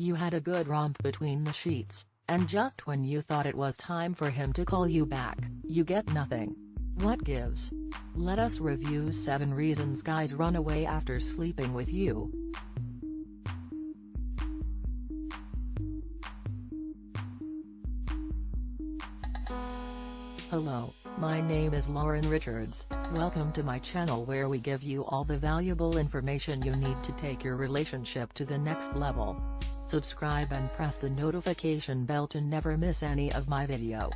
You had a good romp between the sheets, and just when you thought it was time for him to call you back, you get nothing. What gives? Let us review 7 reasons guys run away after sleeping with you. Hello, my name is Lauren Richards, welcome to my channel where we give you all the valuable information you need to take your relationship to the next level. Subscribe and press the notification bell to never miss any of my video.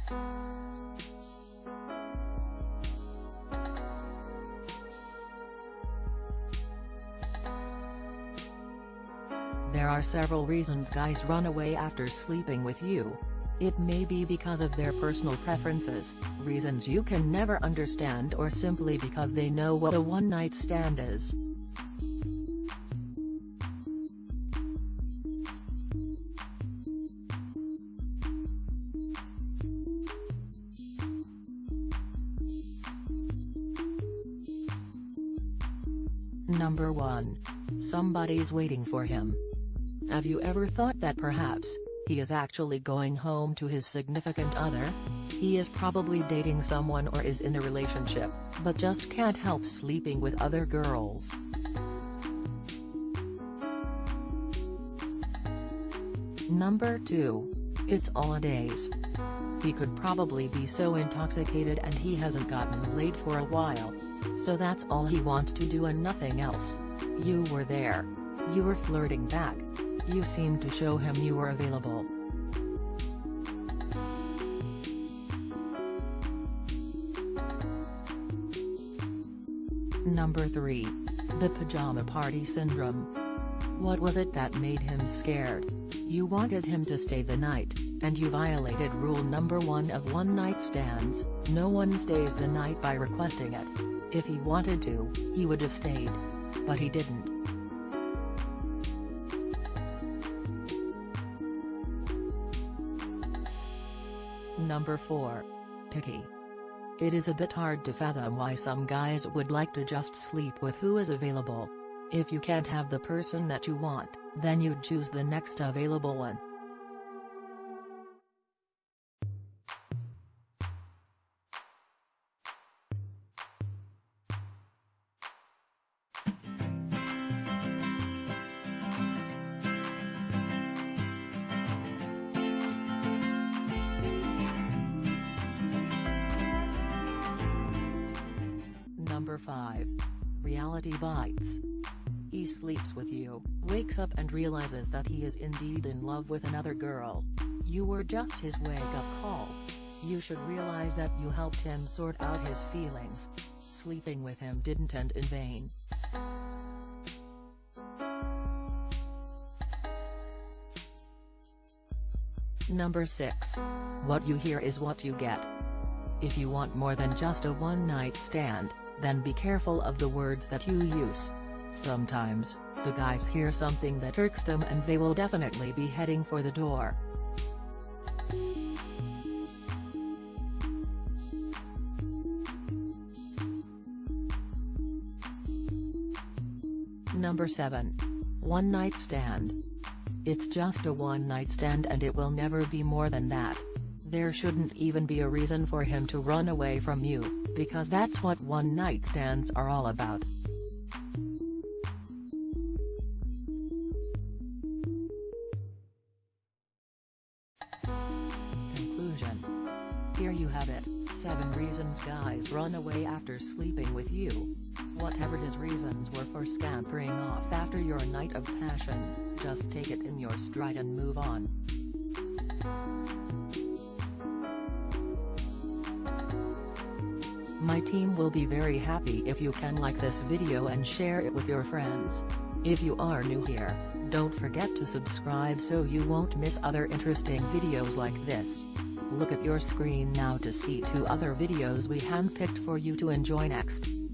There are several reasons guys run away after sleeping with you, it may be because of their personal preferences, reasons you can never understand or simply because they know what a one-night stand is. Number 1. Somebody's waiting for him. Have you ever thought that perhaps, he is actually going home to his significant other? He is probably dating someone or is in a relationship, but just can't help sleeping with other girls. Number 2. It's holidays. He could probably be so intoxicated and he hasn't gotten laid for a while. So that's all he wants to do and nothing else. You were there. You were flirting back, you seemed to show him you were available. Number 3. The Pajama Party Syndrome. What was it that made him scared? You wanted him to stay the night, and you violated rule number 1 of one-night stands, no one stays the night by requesting it. If he wanted to, he would have stayed. But he didn't. Number 4. Picky. It is a bit hard to fathom why some guys would like to just sleep with who is available. If you can't have the person that you want, then you'd choose the next available one. Number 5. Reality Bites. He sleeps with you, wakes up and realizes that he is indeed in love with another girl. You were just his wake-up call. You should realize that you helped him sort out his feelings. Sleeping with him didn't end in vain. Number 6. What you hear is what you get. If you want more than just a one-night stand, then be careful of the words that you use. Sometimes, the guys hear something that irks them and they will definitely be heading for the door. Number 7. One night stand. It's just a one night stand and it will never be more than that. There shouldn't even be a reason for him to run away from you, because that's what one-night stands are all about. Conclusion Here you have it, 7 reasons guys run away after sleeping with you. Whatever his reasons were for scampering off after your night of passion, just take it in your stride and move on. My team will be very happy if you can like this video and share it with your friends. If you are new here, don't forget to subscribe so you won't miss other interesting videos like this. Look at your screen now to see two other videos we handpicked for you to enjoy next.